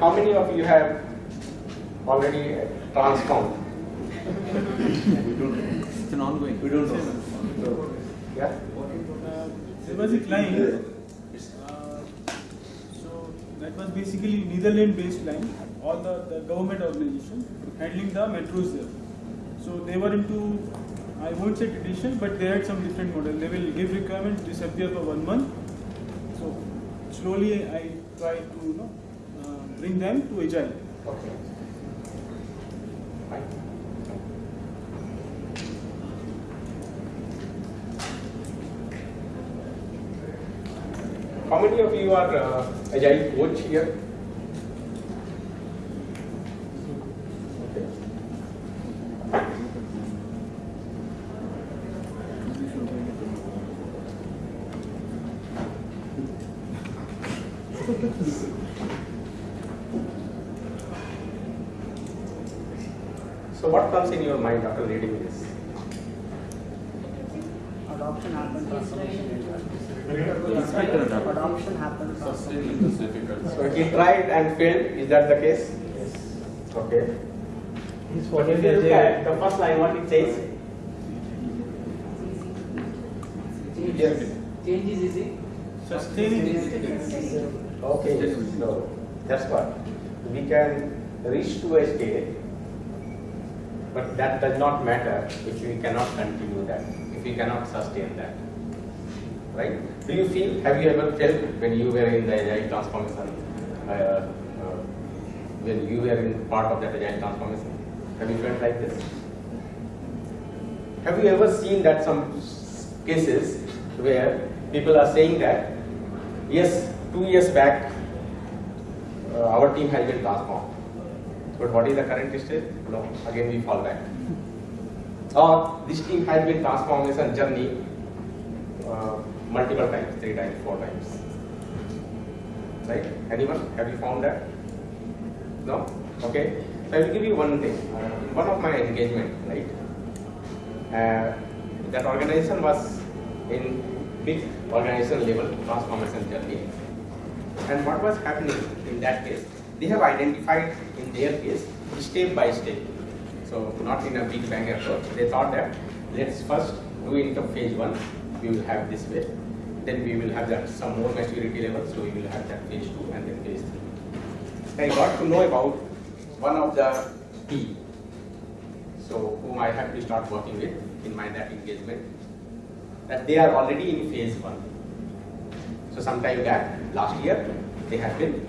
How many of you have already transformed? We don't know. It's an ongoing. We don't know. Yeah? Uh, There was a client, uh, so that was basically Netherlands-based client, all the, the government organization handling the metros there. So they were into, I won't say traditional, but they had some different model. They will give requirement, disappear for one month. So slowly I try to, you know, bring them to agile. Okay. Fine. How many of you are uh, agile coach here? Expected adoption. Adoption happens. Sustaining is difficult. So he tried and failed, is that the case? Yes. Okay. But if you look at the first line, what it says? Yes. Change is easy. Sustaining is difficult. Okay, so that's what. We can reach to a state, but that does not matter if we cannot continue that, if we cannot sustain that. Right? Do you feel, have you ever felt when you were in the agile transformation, uh, uh, when you were in part of that agile transformation? Have you felt like this? Have you ever seen that some cases where people are saying that, yes, two years back, uh, our team has been transformed. But what is the current state? No, again we fall back. Or this team has been transformation journey uh, multiple times, three times, four times. Right? Anyone? Have you found that? No? Okay. So I will give you one thing. Uh, one of my engagement, right? Uh, that organization was in big organization level transformation journey. And what was happening in that case? They have identified in their case step by step. So not in a big bang approach. They thought that let's first do into phase one. We will have this way. Then we will have that some more maturity level. So we will have that phase two and then phase three. I got to know about one of the team. So whom I have to start working with in my that engagement. That they are already in phase one. So sometime back, last year, they have been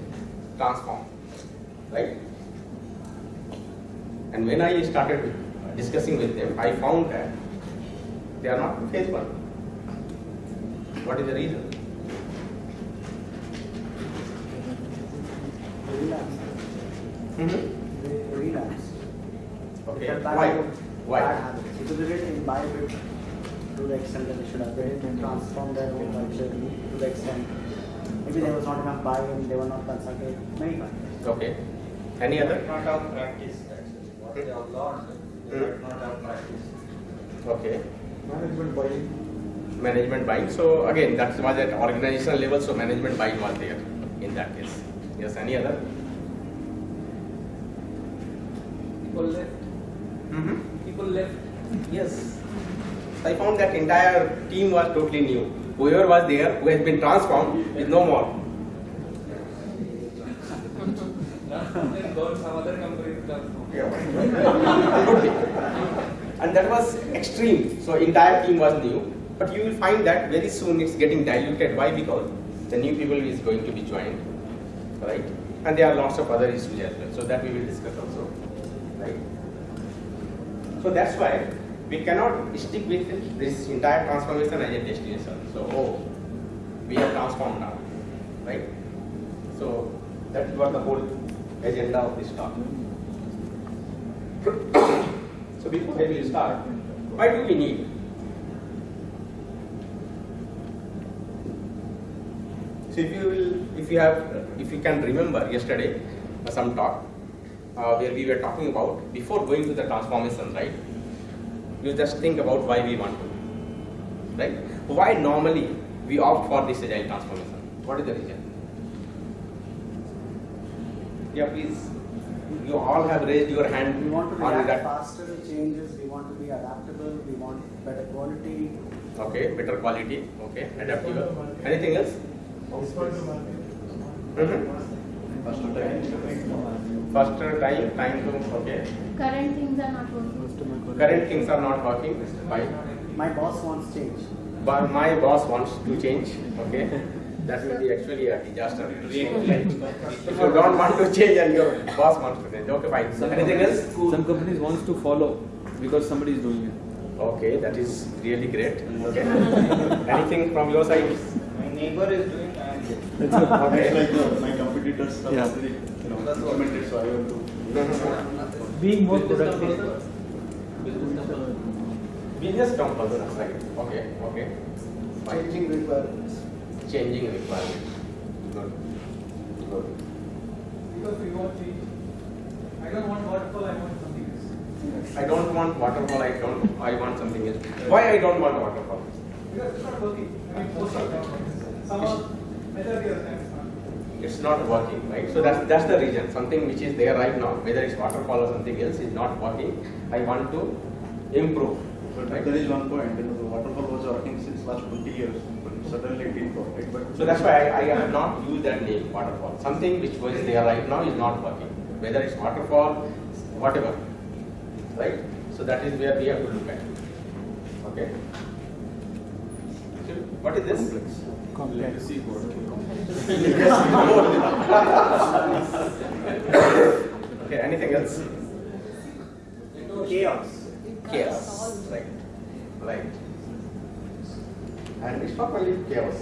transformed, right? And when I started discussing with them, I found that they are not in phase one. What is the reason? Relapse. Mm-hmm. They relapse. Okay. Why? Why? Bad habits. Because they didn't imbibe it to the extent that they should have. They didn't transform their own culture to the extent. Maybe there was not enough buy-in, they were not consulted. Many factors. Okay. Any other? not have practice actually. What they have learned, they Hmm. not have practice. Okay. Management buying. Management buying. So again, that was at organizational level. So management buying was there in that case. Yes. Any other? People left. Mm-hmm. People left. Yes. I found that entire team was totally new. Whoever was there, who has been transformed, is no more. Then go to some other company to transform. Could be. And that was extreme. So entire team was new. But you will find that very soon it's getting diluted. Why? Because the new people is going to be joined, right? And there are lots of other issues as well. So that we will discuss also, right? So that's why we cannot stick with this entire transformation as a destination. So oh, we have transformed now, right? So that what the whole agenda of this talk. So before we start, why do we need? So if you will, if you have, if you can remember yesterday, uh, some talk uh, where we were talking about before going to the transformation, right? You just think about why we want to, right? Why normally we opt for this agile transformation? What is the reason? Yeah, please. You all have raised your hand We want to on react that. faster to changes, we want to be adaptable, we want better quality. Okay, better quality. Okay, adaptable. Anything else? Faster time, time to, okay. Current things are not working. Current things are not working. Why? My boss wants change. But my boss wants to change. Okay. That will be actually a disaster. If you don't want to change and your boss wants to change. Okay, fine. Some Anything companies- else? Some companies wants to follow because somebody is doing it. Okay, that is really great. Okay. Anything from your side? My neighbor is doing and Okay. It's like uh, my competitors have Yeah. already, you know, implemented, so I want to. Being more productive. purpose. Business purpose. Business term right? Okay, okay. Changing requirements. Changing requirement. Good. Good. Because we want change. I don't want waterfall, I want something else. I don't want waterfall, I don't, I want something else. Why I don't want waterfall? Because it's not working. I mean, most of the time. Somehow, majority of the time it's not. Working, right? So that's, that's the reason. Something which is there right now, whether it's waterfall or something else, is not working. I want to improve. But Right? there is one point, you know, the waterfall was working since last twenty years, but suddenly it didn't work, right? But So that's why I, I have not used that name, waterfall. Something which was there right now is not working. Whether it's waterfall, whatever, right? So that is where we have to look at. Okay. So what is this? Legacy code. Okay. Anything else? Chaos. Chaos. Right. Right. And it's not only chaos.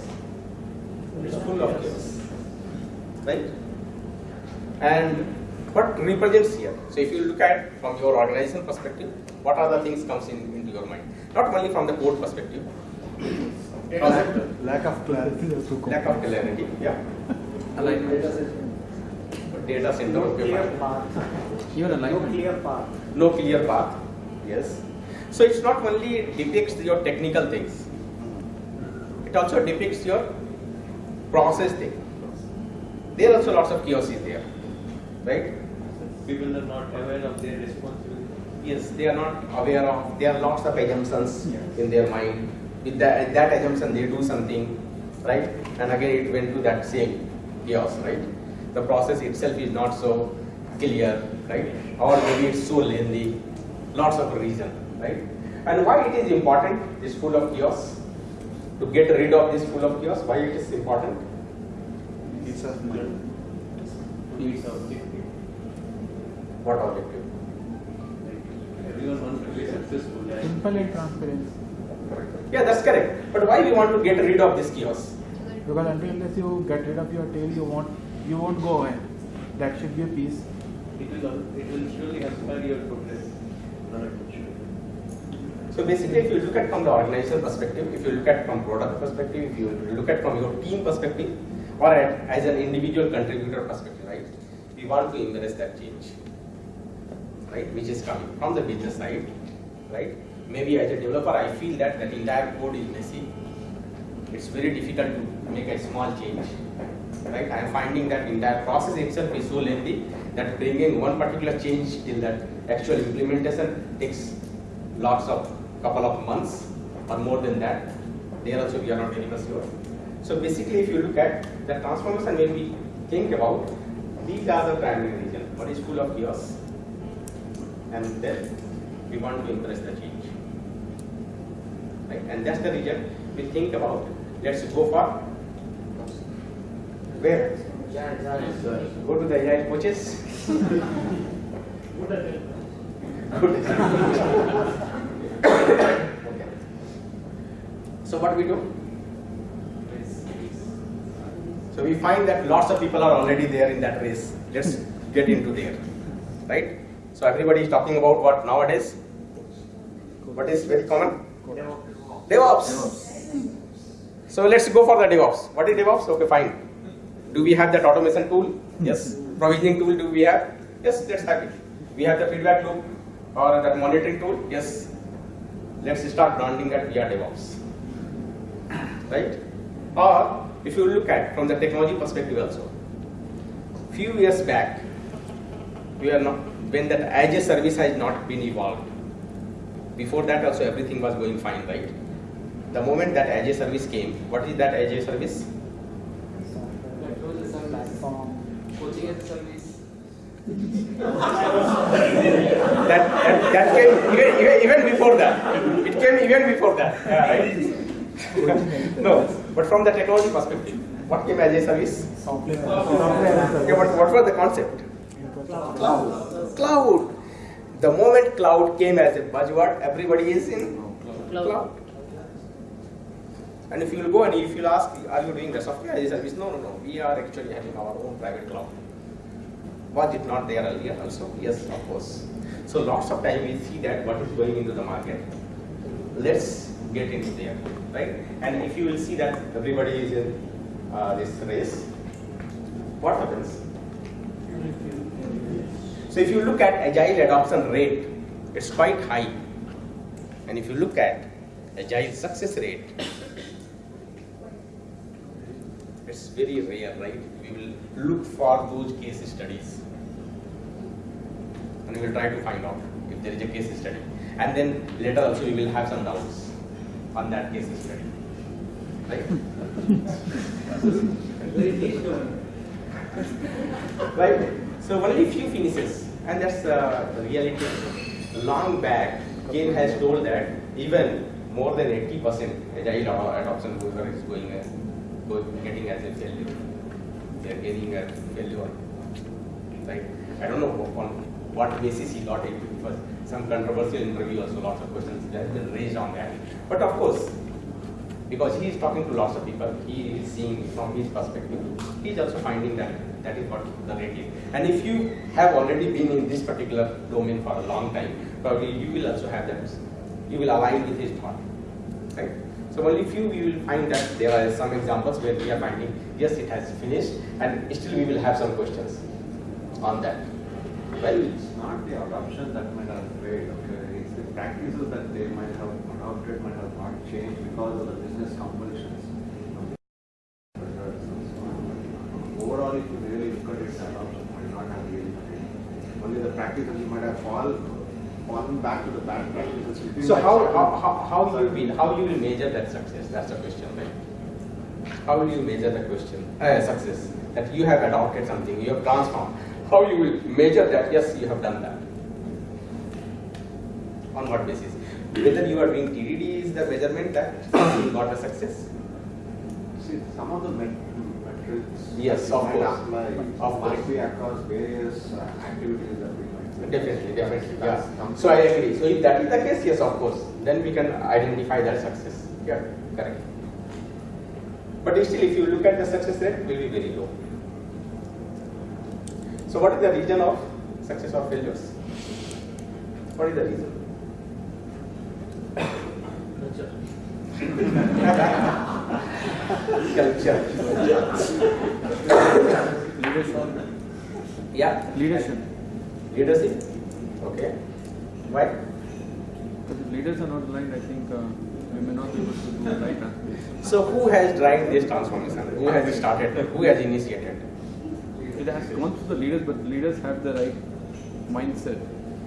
It's full of chaos. Right? And what represents here? So if you look at from your organization perspective, what are the things comes in, into your mind? Not only from the code perspective. Lack of clarity. Lack of clarity, yeah. Alignment. Data center, No okay, clear fine. path. Even No clear path. no clear path. Yes. So it's not only depicts your technical things, it also depicts your process thing. There are also lots of chaos is there, right? People are not aware of their responsibility. Yes, they are not aware of, there are lots of assumptions in their mind. With that, that assumption, they do something, right? And again, it went to that same chaos, right? The process itself is not so clear, right? Or maybe it's so lengthy, lots of reason, right? And why it is important, this full of chaos? To get rid of this full of chaos, why it is important? It's a mind. It's objective. What objective? Everyone wants to be successful. right? Simple and transparent. Yeah, that's correct. But why we want to get rid of this chaos? Because until unless you get rid of your tail, you won't you won't go ahead. That should be a piece. It will, it will surely hamper your progress. So basically, if you look at from the organizational perspective, if you look at from product perspective, if you look at from your team perspective, or at, as an individual contributor perspective, right? We want to embrace that change, right? Which is coming from the business side, right? Maybe as a developer, I feel that that entire code is messy. It's very difficult to make a small change, right? I am finding that entire process itself is so lengthy that bringing one particular change till that actual implementation takes lots of couple of months or more than that. There also we are not very much sure. So basically, if you look at the transformation, when we think about these are the primary. One is full of chaos, and then we want to impress the change, right? And that's the region we think about. Let's go for where? Go to the AI coaches. Good. okay. So what we do? So we find that lots of people are already there in that race. Let's get into there, right? So everybody is talking about what nowadays? What is very common? DevOps. So let's go for the DevOps. What is DevOps? Okay, fine. Do we have that automation tool? Yes. Provisioning tool do we have? Yes, let's have it. We have the feedback loop or that monitoring tool? Yes. Let's start branding that via DevOps. Right? Or if you look at from the technology perspective also, few years back, we are not when that as a service has not been evolved. Before that also everything was going fine, right? The moment that as a service came, what is that as a service? That service. Coaching as a service. That, that, that came even, even, even before that. It came even before that. Yeah, right? no, but from the technology perspective, what came as a service? Software. Software Okay, what, what was the concept? Cloud. Cloud. The moment cloud came as a buzzword, everybody is in cloud. And if you will go and if you ask, are you doing the software as a service? No, no, no. We are actually having our own private cloud. Was it not there earlier also? Yes, of course. So lots of time we see that what is going into the market. Let's get into there, right? And if you will see that everybody is in uh, this race, what happens? So if you look at agile adoption rate, it's quite high. And if you look at agile success rate, it's very rare, right? We will look for those case studies. And we will try to find out if there is a case study. And then later also we will have some doubts on that case study. Right? Right? So only few finishes, and that's uh, the reality. Long back, Kane has told that even more than 80% agile ado- adoption is going go, getting as a failure. They are getting a failure, right? I don't know on what basis he got it because some controversial interview also lots of questions that have been raised on that. But of course, because he is talking to lots of people, he is seeing from his perspective, he is also finding that that is what the rate is. And if you have already been in this particular domain for a long time, probably you will also have that, you will align with his thought, right? So only few we will find that there are some examples where we are finding, yes, it has finished, and still we will have some questions on that. Well, It's not the adoption that might have failed, okay, it's the practices that they might have adopted might have not changed because of the business compulsions. Overall, if you really look at it, adoption might not have really changed. Only the practices you might have fall, fallen back to the bad practices. So how, how, how, how you will, how you will measure that success? That's the question, right? How will you measure the question, uh, success? That you have adopted something, you have transformed. How you will measure that, yes, you have done that? On what basis? Whether you are doing TDD is the measurement that you got a success? See, some of the metrics. Yes, of course. apply, Of course. Might be across various uh, activities that we might. do. Definitely, definitely, That's yeah. So I agree. So if that is the case, yes, of course, then we can identify that success. Yeah, correct. But still, if you look at the success rate, will be very low. So what is the reason of success or failures? What is the reason? Culture. Culture. Leadership. Yeah. Leadership. Leadership. Okay. Why? Because if leaders are not aligned, I think uh, we may not be able to do the right transformation. So who has driven this transformation? Who has started? Who has initiated? It has gone through the leaders, but the leaders have the right mindset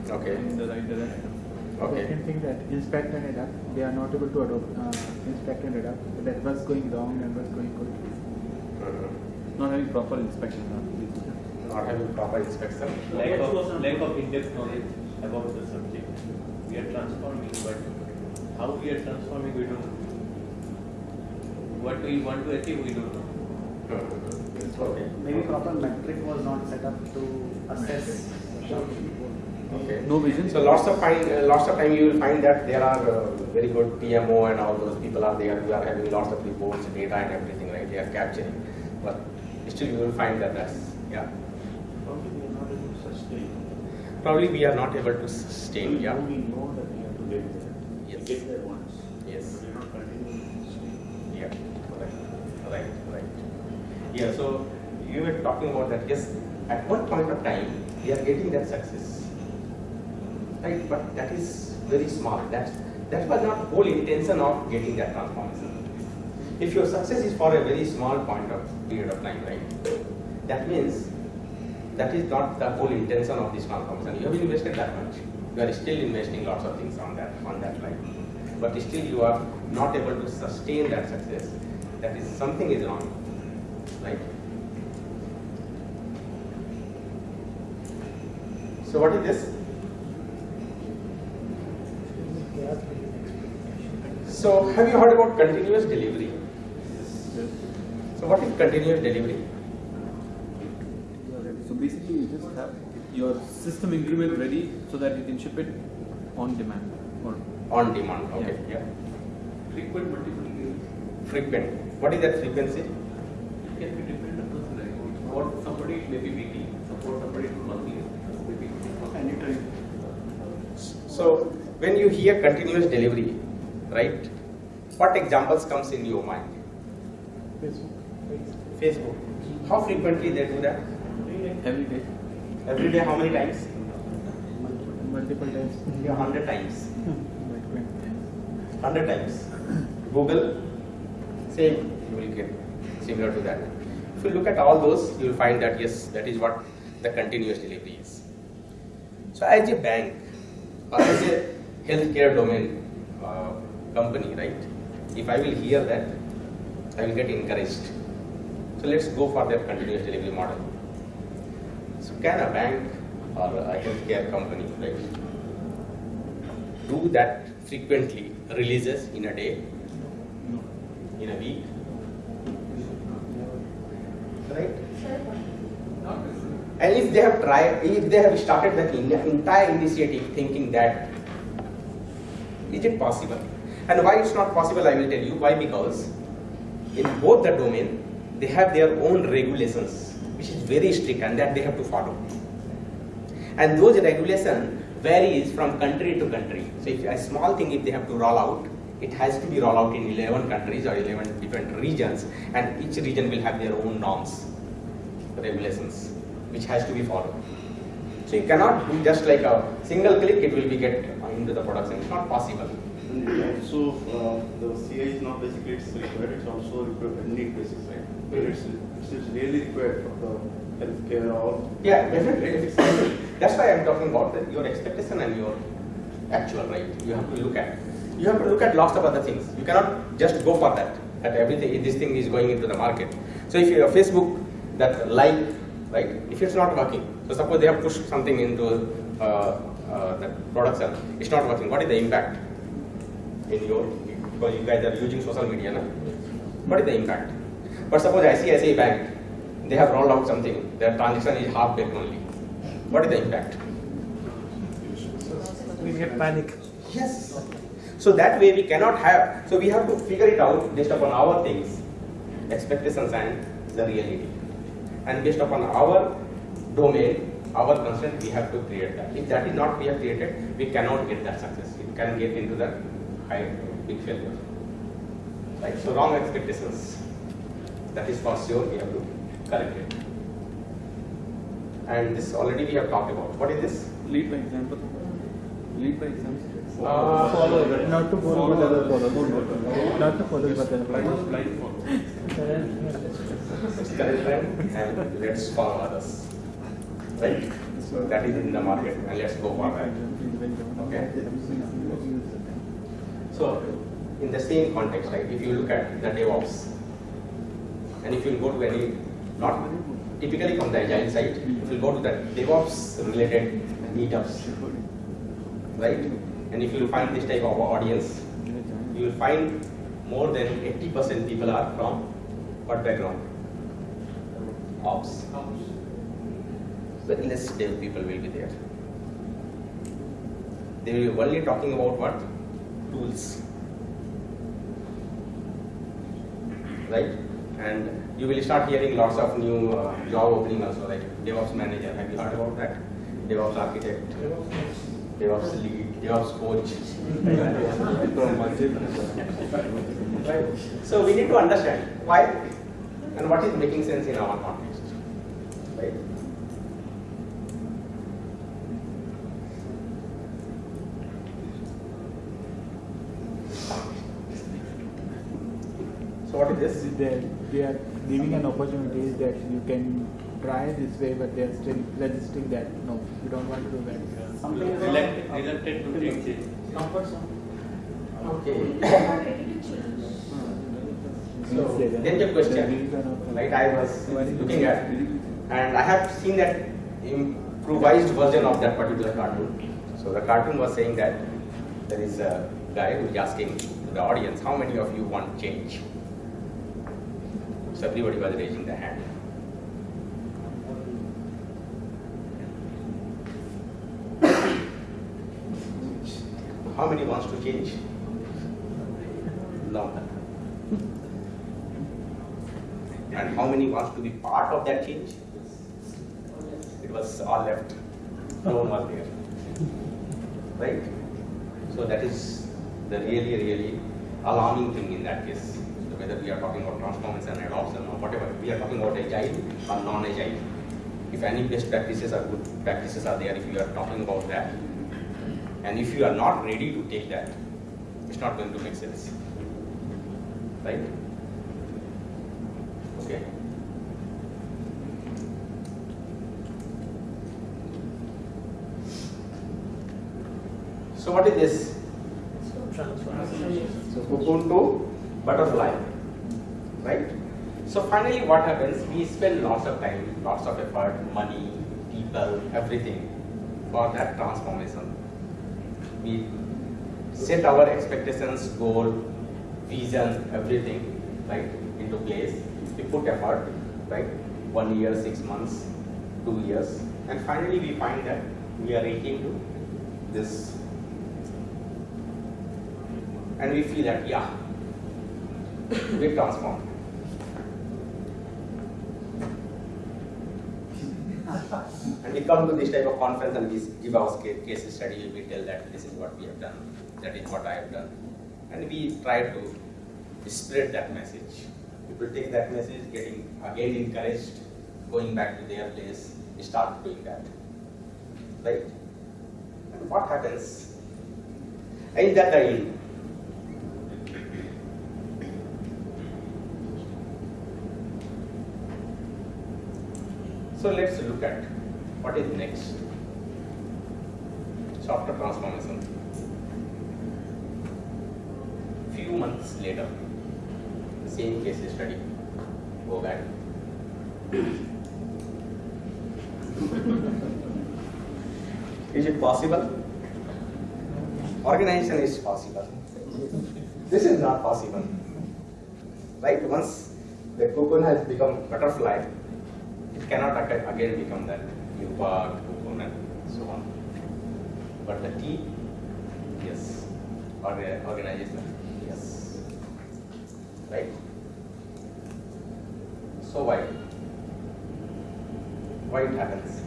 Okay. in the right direction. Okay. Second thing that inspect and adapt, they are not able to adopt, uh, inspect and adapt. That what's going wrong and what's going good. Mhm. Not having proper inspection. uh, Not having proper inspection. lack of lack of in-depth knowledge about the subject. We are transforming, but how we are transforming, we don't know. What we want to achieve, we don't know. Okay. Maybe proper metric was not set up to assess. Okay. No vision. So lots of find, uh, lots of time you will find that there are uh, very good PMO and all those people are there who are having lots of reports, data and everything, right? They are capturing, but still you will find that that's yeah. Probably we are not able to sustain. Probably we are not able to sustain. Yeah. We know that we have to get there. Yes. Get there once. Yes. But we are not continuing to sustain. Yeah, right, right, right. Yeah, so you were talking about that, yes, at one point of time, we are getting that success. Right, but that is very small. That's, that was not whole intention of getting that transformation. If your success is for a very small point of period of time, right, that means that is not the whole intention of this transformation. You have invested that much. You are still investing lots of things on that on that line, but still you are not able to sustain that success. That is something is wrong, right? So what is this? So have you heard about continuous delivery? So what is continuous delivery? So basically, you just have your system increment ready so that you can ship it on demand or On demand, okay, yeah. Frequent multiple days. Frequent. What is that frequency? It can be different across the line. Support somebody it may be weekly, support somebody it monthly, maybe. Anytime. So when you hear continuous delivery, right? What examples comes in your mind? Facebook. Facebook. How frequently they do that? every day. Every day, how many times? Multiple times. Yeah, hundred times. Hundred times. Google, same. You will get similar to that. If you look at all those, you will find that yes, that is what the continuous delivery is. So as a bank or as a healthcare domain uh, company, right? If I will hear that, I will get encouraged. So let's go for that continuous delivery model. So can a bank or a healthcare company, right, do that frequently, releases in a day, in a week, right? And if they have tried, if they have started that entire initiative thinking that, is it possible? And why it's not possible, I will tell you. Why? Because in both the domain, they have their own regulations, which is very strict and that they have to follow. And those regulations varies from country to country. So if a small thing, if they have to roll out, it has to be rolled out in 11 countries or 11 different regions and each region will have their own norms, regulations, which has to be followed. So you cannot do just like a single click, it will be get into the production. It's not possible. Also, uh, the CI is not basically it's required, it's also required need basis, right? It's, it's really required for the healthcare or. Yeah, definitely. That's why I'm talking about that your expectation and your actual, right? You have to look at. You have to look at lots of other things. You cannot just go for that. That everything, this thing is going into the market. So if you have Facebook, that like, right? If it's not working, so suppose they have pushed something into uh, uh, production, it's not working. What is the impact in your? Because you guys are using social media, na? What is the impact? But suppose ICICI Bank, they have rolled out something, their transaction is half baked only. What is the impact? We get panic. Yes. So that way we cannot have, so we have to figure it out based upon our things, expectations and the reality. And based upon our domain, our constraint, we have to create that. If that is not we have created, we cannot get that success. We can get into that high, big failure. Right, so wrong expectations. That is for sure we have to correct it. And this already we have talked about. What is this? Lead by example. Lead by example. Uh, Follow, not to follow, but other follow. Not to follow, but other follow. Blind follow. Correct them and let's follow others. Right? So that is in the market and let's go for that. Okay. So in the same context, right? If you look at the DevOps and if you go to any, not typically from the agile side, if you go to the DevOps related meetups, right? And if you find this type of audience, you will find more than 80% people are from what background? Ops. Very less dev people will be there. They will be only talking about what? Tools. Right? And you will start hearing lots of new uh, job opening also, like DevOps manager. Have you heard about that? DevOps architect, DevOps lead, DevOps coach. Right. So we need to understand why and what is making sense in our context. Right? So what is this? They, they are giving an opportunity that you can try this way, but they're still resisting that. No, you don't want to do that. Something is Reluctant, reluctant to take change. comfort zone. Okay. Hmm. So, then the question, right, I was looking at, and I have seen that improvised version of that particular cartoon. So the cartoon was saying that there is a guy who is asking the audience, how many of you want change? So everybody was raising their hand. How many wants to change? No. And how many wants to be part of that change? It was all left. No one was there. Right? So that is the really, really alarming thing in that case. Whether we are talking about transformation and adoption or whatever, we are talking about agile or non-agile. If any best practices or good practices are there, if you are talking about that, and if you are not ready to take that, it's not going to make sense. Right? Okay. So what is this? So cocoon to butterfly, right? So finally what happens, we spend lots of time, lots of effort, money, people, everything for that transformation. We set our expectations, goal, vision, everything, right, into place. We put effort, right, one year, six months, two years, and finally we find that we are reaching to this and we feel that yeah we've transformed and we come to this type of conference and we give our ca- case study. We tell that this is what we have done that is what i have done. And we try to spread that message. People take that message getting again encouraged going back to their place start doing that. Right? And what happens? Is that the end So let's look at what is next. So after transformation, few months later, same case study, go back. is it possible? Organization is possible. This is not possible. Right? Once the cocoon has become butterfly, it cannot again become that cocoon and so on. But the tea, yes. Or the organization, yes. Right? So why? Why it happens?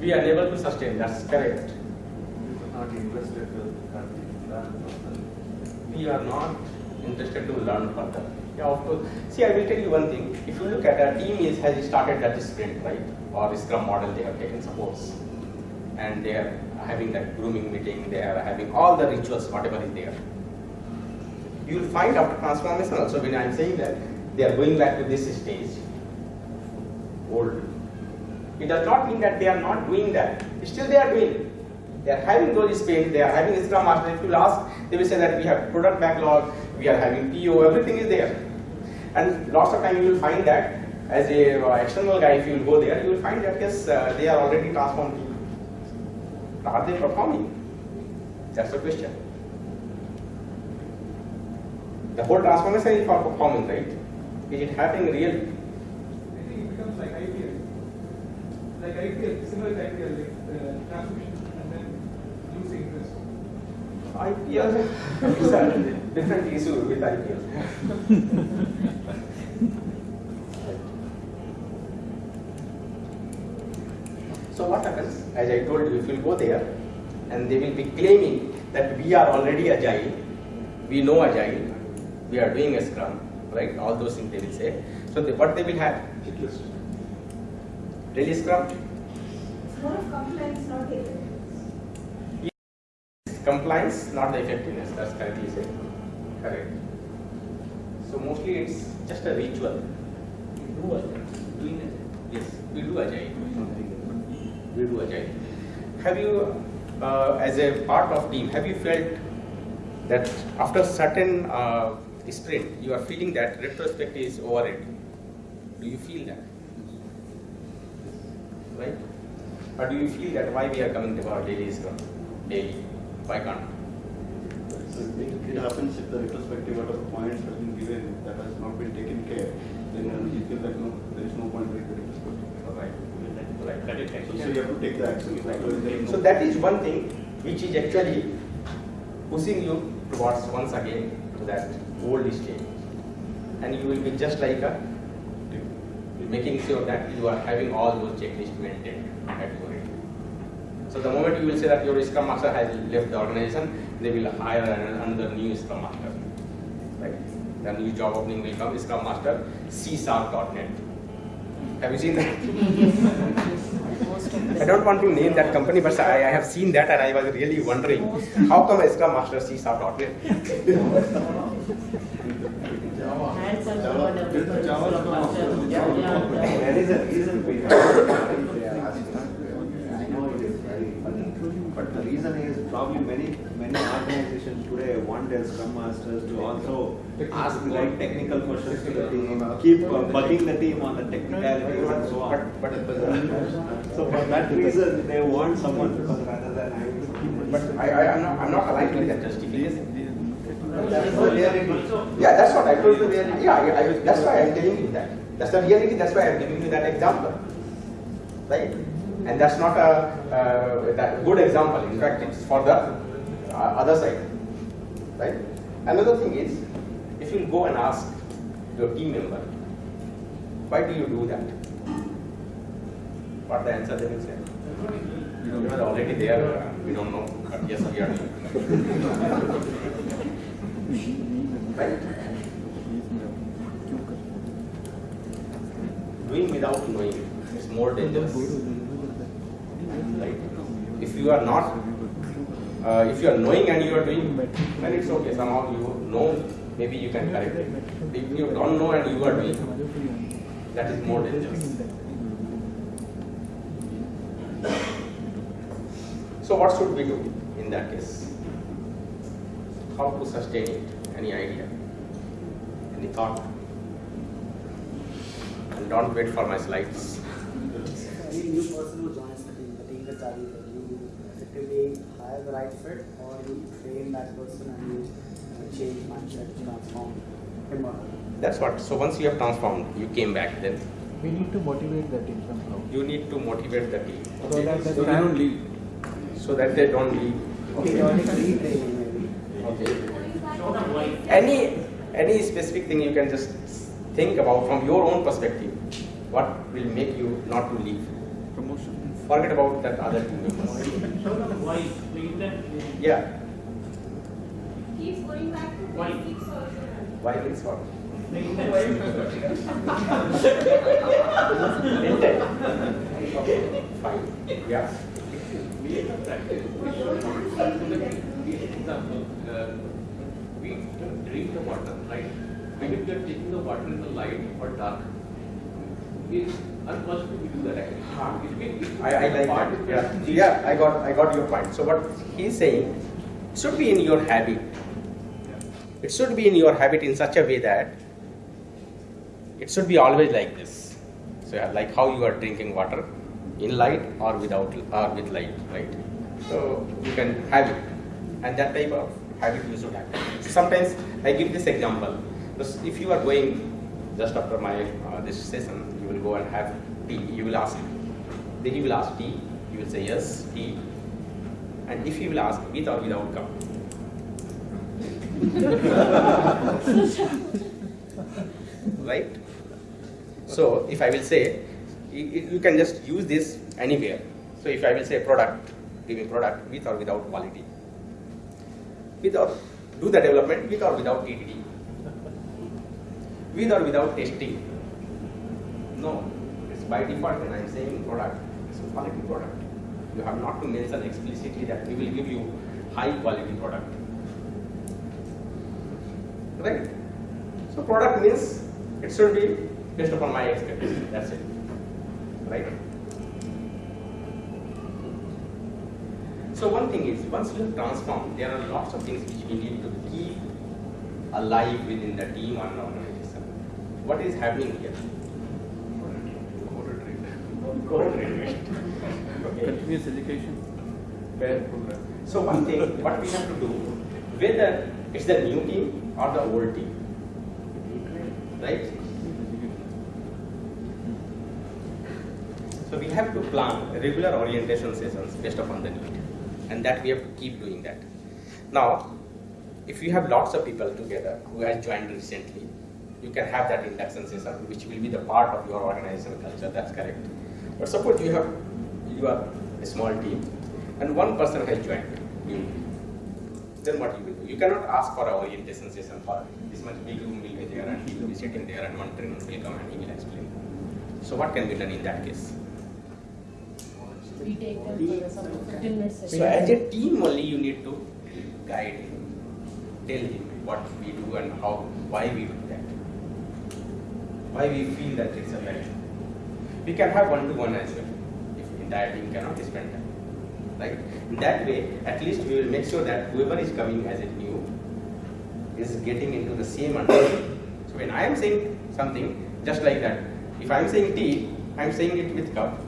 We are able to sustain, that's correct. Not interested to learn further. we are not interested to learn further. Yeah, of course. See, I will tell you one thing. If you look at a team is has started that sprint, right? Or Scrum model, they have taken supports, and they are having that grooming meeting. They are having all the rituals, whatever is there. You will find after transformation also when I am saying that they are going back to this stage, old. It does not mean that they are not doing that. Still, they are doing. They are having those sprints, they are having Scrum Master. If you ask, they will say that we have product backlog, we are having PO, everything is there. And lots of time you will find that as a uh, external guy, if you will go there, you will find that yes, uh, they are already transformed people. Are they performing? That's the question. The whole transformation is for performing, right? Is it happening really? I think it becomes like IPL. Like IPL, similar to IPL, like uh, transmission and then losing interest. IPL different issue with IPL. so what happens? As I told you, if you go there and they will be claiming that we are already agile, we know agile, we are doing a scrum, right? All those things they will say. So they, what they will have? Daily scrum. It's more of compliance, not data. compliance, not the effectiveness. That's correctly said. Correct. So mostly it's just a ritual. We do agile. Doing it. Yes, we do agile. We do agile. Have you, uh, as a part of team, have you felt that after certain uh, sprint, you are feeling that retrospect is overrated? Do you feel that? Right? Or do you feel that why we are coming to our daily scrum? Daily. Why can't? So it it happens if the retrospective at a point has been given that has not been taken care, then you feel that no, there is no point doing the retrospective. Right. Right. Correct, So, so you have to take the action. Otherwise there is So that is one thing which is actually pushing you towards once again to that old stage. And you will be just like a making sure that you are having all those checklists maintained at your end. So the moment you will say that your Scrum Master has left the organization, they will hire an- another new Scrum Master. Right? The new job opening will come, Scrum Master, C-Sharp.net. Have you seen that? I don't want to name that company, but I, I have seen that and I was really wondering, how come a Scrum Master yeah. There is a reason behind it. They are asking. I know it is very funny, but the reason is probably many, many organizations today want their scrum masters to also ask the right technical questions to the team, keep uh, bugging the team on the technicalities and so on. But, but, So for that reason, they want someone because rather than having to keep. but I, I, I'm not, I'm not aligned with that justification. That is the reality. Yeah, that's what I told you. Reality. Yeah, I, I, that's why I'm telling you that. That's the reality. That's why I'm giving you that example, right? And that's not a uh, that good example. In fact, it's for the other side, right? Another thing is, if you go and ask your team member, why do you do that? What the answer they will say? You We are already there. uh, We don't know, but yes, we are. right? Doing without knowing is more dangerous. Right? If you are not, uh, if you are knowing and you are doing, then it's okay. Somehow you know, maybe you can correct it. If you don't know and you are doing, that is more dangerous. So what should we do in that case? How to sustain it? Any idea? Any thought? And don't wait for my slides. Hire the right fit or you train that person and you uh, change mindset, transform him or her. That's what. So once you have transformed, you came back. Then We need to motivate the team somehow. you need to motivate the team So that the So they don't leave. so that they don't leave. Periodically training maybe. Okay. Any any specific thing you can just think about from your own perspective. What will make you not to leave? Promotion. Forget about that other two members. Why? Yeah. keeps going back to Why? basics also. Why it's what? Make. Intent. Okay. Fine. Yeah. We have practice. We example, uh, we drink the water, right? And if we are taking the water in the light or dark, it's unfortunate we do that actually. If we- if we I, I like that. Yeah. yeah, I got I got your point. So what he's saying should be in your habit. It should be in your habit in such a way that it should be always like this. So yeah, like how you are drinking water in light or without or with light, right? So you can have it, and that type of habit you should have. So sometimes I give this example. If you are going just after my uh, this session, go and have tea, You will ask. Then he will ask tea, You will say yes, tea, And if he will ask with or without cup, right? So if I will say, you, you can just use this anywhere. So if I will say product, give me product with or without quality. With or do the development with or without TDD. With or without testing. No, it's by default when I'm saying product, it's a quality product. You have not to mention explicitly that we will give you high quality product. Right? So product means it should be based upon my expectation. That's it. Right? So one thing is, once you have transformed, there are lots of things which we need to keep alive within the team or an organization. What is happening here? Continuous education. Program. So one thing, what we have to do, whether it's the new team or the old team, right? So we have to plan regular orientation sessions based upon the need, and that we have to keep doing that. Now, if you have lots of people together who has joined recently, you can have that induction session, which will be the part of your organizational culture. That's correct. But suppose you have you are a small team, and one person has joined you. Then what you will do? You cannot ask for an orientation session for this much big room will be there, and he will be sitting there, and one trainer will come and he will explain. So what can be done in that case? We take them for some 15 minutes. So as a team only you need to guide him, tell him what we do and how, why we do that, why we feel that it's a right. We can have one-to-one as well, if entire team cannot spend time, right? That way, at least we will make sure that whoever is coming as a new is getting into the same understanding. So when I am saying something just like that, if I am saying tea, I am saying it with cup.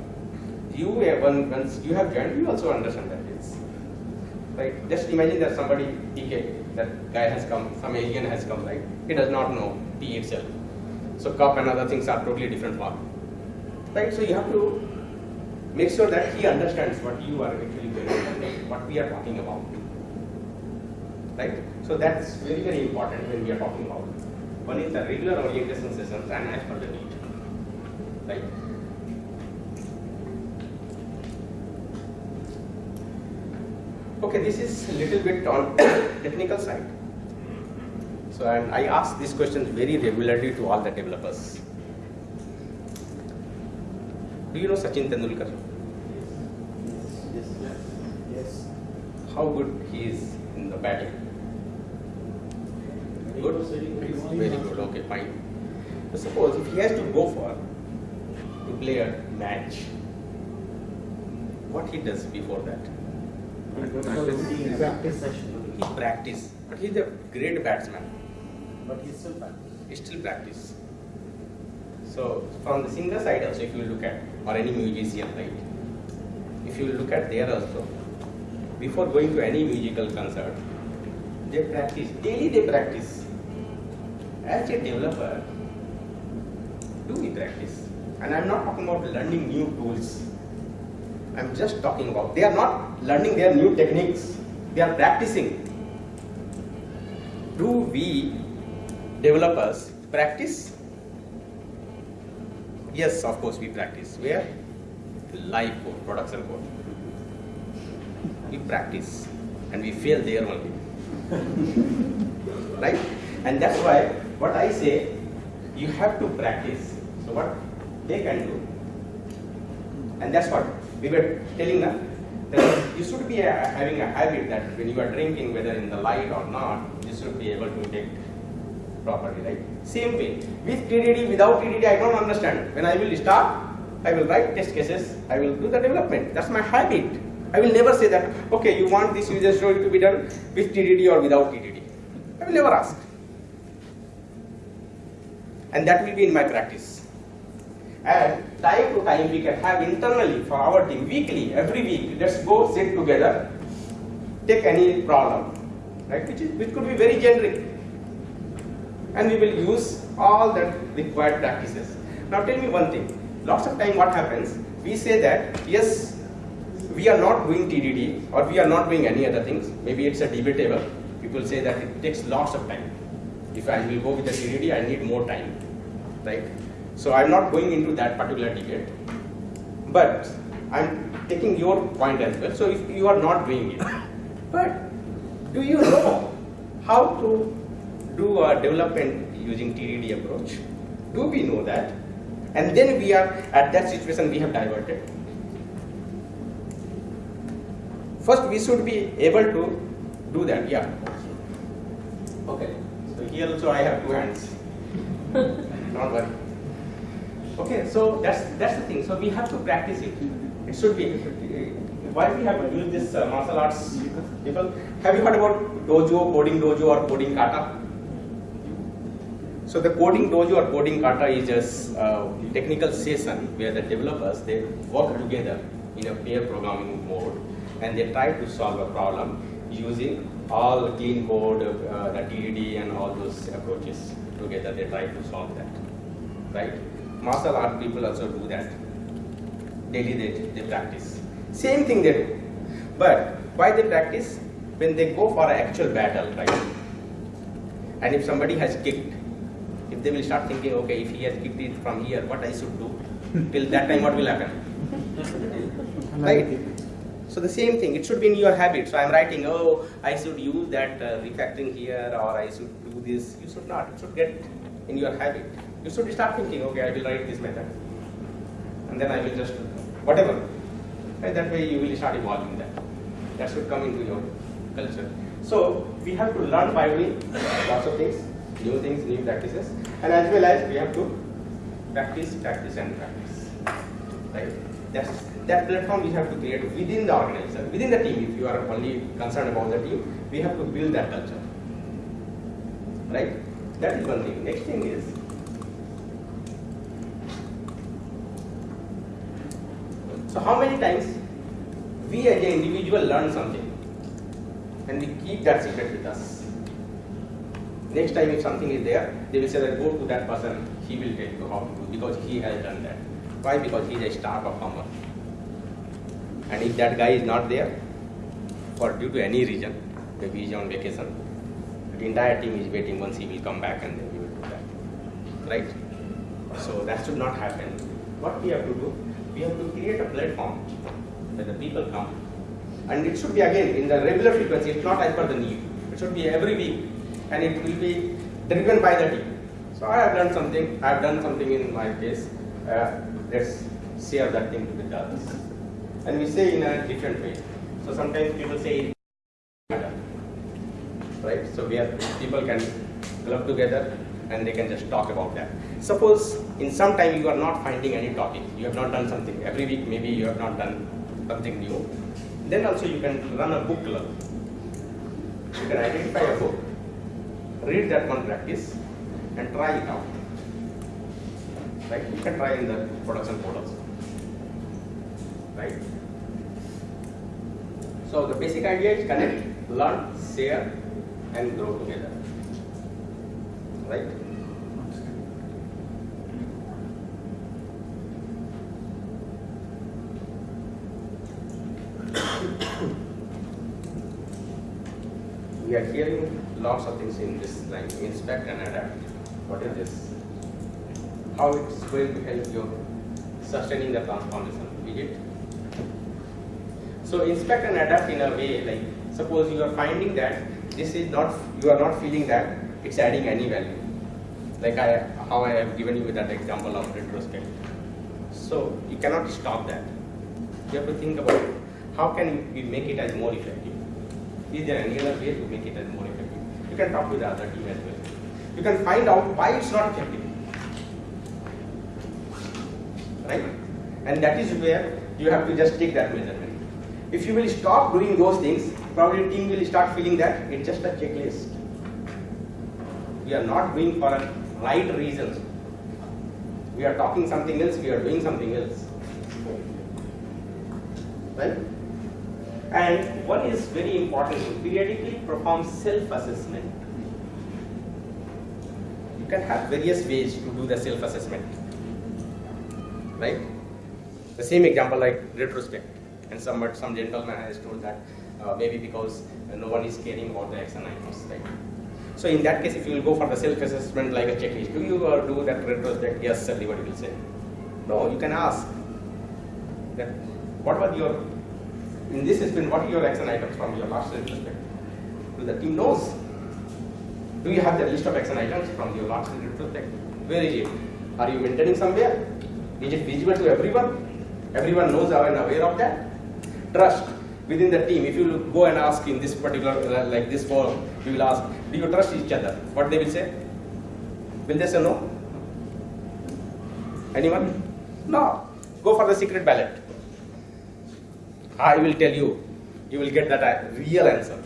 You, uh, when- once you have joined, you also understand that it's right. Just imagine that somebody PK, that guy has come, some alien has come, right? He does not know tea itself. So cup and other things are totally different for him. Right? So you have to make sure that he understands what you are actually doing, what we are talking about. Right? So that's very, very important when we are talking about. One is the regular orientation sessions and as per the need. Right? Okay, this is a little bit on technical side. So and I ask these questions very regularly to all the developers. Do you know Sachin Tendulkar? Yes. Yes. Yes. How good he is in the batting? Good? Very good, okay, fine. So suppose if he has to go for to play a match, what he does before that? Practice session. He practice, but he's a great batsman. But he's still practice. He still practice. So from the singer side also, if you look at or any musician, right? If you look at there also, before going to any musical concert, they practice daily. They practice. As a developer, do we practice? And I'm not talking about learning new tools. I'm just talking about they are not learning their new techniques. They are practicing. Do we developers practice? Yes, of course we practice. Where? Live code, production code. We practice and we fail there only. right? And that's why what I say, you have to practice. So what they can do. And that's what we were telling them. That you should be uh, having a habit that when you are drinking, whether in the light or not, you should be able to detect properly, right? Same way, with TDD, without TDD, I don't understand. When I will start, I will write test cases, I will do the development. That's my habit. I will never say that, okay, you want this user story to be done with TDD or without TDD. I will never ask. And that will be in my practice. And time to time we can have internally for our team, weekly, every week, let's go sit together, take any problem, right, which, is, which could be very generic and we will use all the required practices. Now tell me one thing, lots of time what happens, we say that yes, we are not doing TDD or we are not doing any other things, maybe it's a debatable, people say that it takes lots of time. If I will go with the TDD, I need more time, right? So I'm not going into that particular debate, but I'm taking your point as well. So if you are not doing it, but do you know how to do a development using TDD approach? Do we know that? And then we are at that situation we have diverted. first we should be able to do that. Yeah. Okay. So here also I have two hands. Don't worry. Okay, so that's that's the thing. So we have to practice it. It should be. Why we have to use this uh, martial arts? People, have you heard about dojo, coding dojo, or coding kata? So the coding dojo or coding kata is just a technical session where the developers they work together in a pair programming mode and they try to solve a problem using all clean code, uh, the TDD and all those approaches together. They try to solve that, right? Martial art people also do that. Daily they, they practice. Same thing they do. But why they practice? When they go for an actual battle, right? And if somebody has kicked, if they will start thinking, okay, if he has kicked it from here, what I should do? Till that time, what will happen? right? So the same thing, it should be in your habit. So I'm writing, oh, I should use that uh, refactoring here, or I should do this. You should not. It should get in your habit. You should start thinking, okay, I will write this method, and then I will just whatever. Right? That way you will start evolving that. That should come into your culture. So we have to learn by doing lots of things, new things, new practices, and as well as we have to practice, practice, and practice. Right? That's that platform we have to create within the organization, within the team. If you are only concerned about the team, we have to build that culture. Right? That is one thing. Next thing is so how many times we as an individual learn something and we keep that secret with us. Next time if something is there, they will say that go to that person, he will tell you how to do because he has done that. Why? Because he is a star performer. And if that guy is not there, or due to any reason, maybe he is on vacation, the entire team is waiting once he will come back and then we will do that. Right? So that should not happen. What we have to do, we have to create a platform where the people come. And it should be again in the regular frequency, it's not as per the need. It should be every week and it will be driven by the team. So I have done something, I have done something in my case. Uh, let's share that thing with others. And we say in a different way. So sometimes people say right? So where people can club together and they can just talk about that. Suppose in some time you are not finding any topic, you have not done something. Every week maybe you have not done something new. Then also you can run a book club. You can identify a book, read that one practice and try it out. Right? You can try in the production code also. Right? So the basic idea is connect, learn, share, and grow together. Right? We are hearing lots of things in this line, inspect and adapt. What is this? How it's going to help you sustaining the transformation, is it? So inspect and adapt in a way like suppose you are finding that this is not you are not feeling that it's adding any value. Like I how I have given you that example of retrospect. So you cannot stop that. You have to think about how can we make it as more effective. Is there any other way to make it as more effective? You can talk with the other team as well. You can find out why it's not effective. Right? And that is where you have to just take that measurement. If you will stop doing those things, probably the team will start feeling that it's just a checklist. We are not doing for a right reasons. We are talking something else, we are doing something else. Right? And one is very important, to periodically perform self-assessment. You can have various ways to do the self-assessment. Right? The same example like retrospect. And some, some gentleman has told that uh, maybe because no one is caring about the action items, right? So in that case, if you will go for the self-assessment like a checklist, do you uh, do that retrospect? Yes, everybody will say. No, you can ask that what was your, in this sprint, what are your action items from your last perspective? Do the team knows? Do you have the list of action items from your last perspective? Where is it? Are you maintaining somewhere? Is it visible to everyone? Everyone knows and aware of that? Trust. within the team, if you go and ask in this particular, uh, like this forum, you will ask, do you trust each other? What they will say? Will they say no? Anyone? No. Go for the secret ballot. I will tell you, you will get that uh, real answer.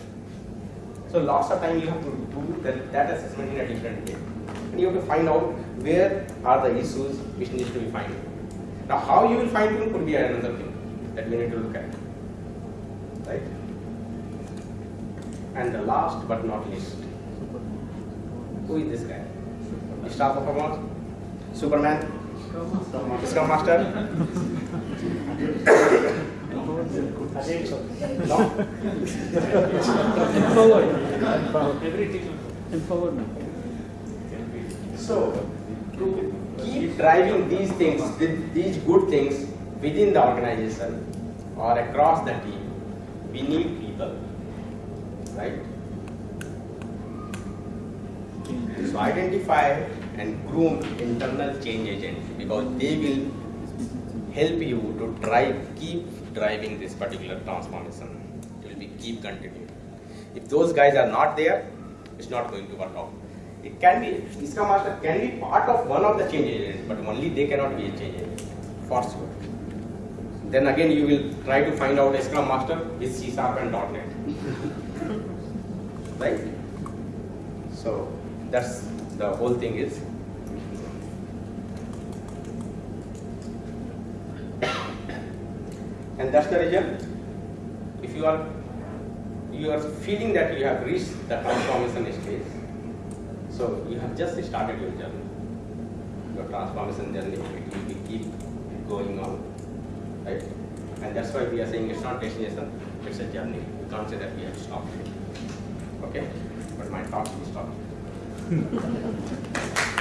So lots of time you have to do that, that assessment in a different way. And you have to find out where are the issues which needs to be found. Now how you will find them could be another thing that we need to look at. Right? And the last but not least, who is this guy? Star performer? Superman? Scrum Master? No? Empowerment. So, to keep driving these things, these good things within the organization or across the team, we need people, right? So identify and groom internal change agents because they will help you to drive, keep driving this particular transformation. It will be keep continuing. If those guys are not there, it's not going to work out. It can be, Scrum Master can be part of one of the change agents, but only they cannot be a change agent, for sure. Then again, you will try to find out Scrum Master is C Sharp and .NET. right? So, that's the whole thing is. And that's the result. If you are you are feeling that you have reached the transformation stage, so you have just started your journey. Your transformation journey, it will be keep going on, right? And that's why we are saying it's not destination, it's a journey. You can't say that we have stopped. Okay? But my talk will stop.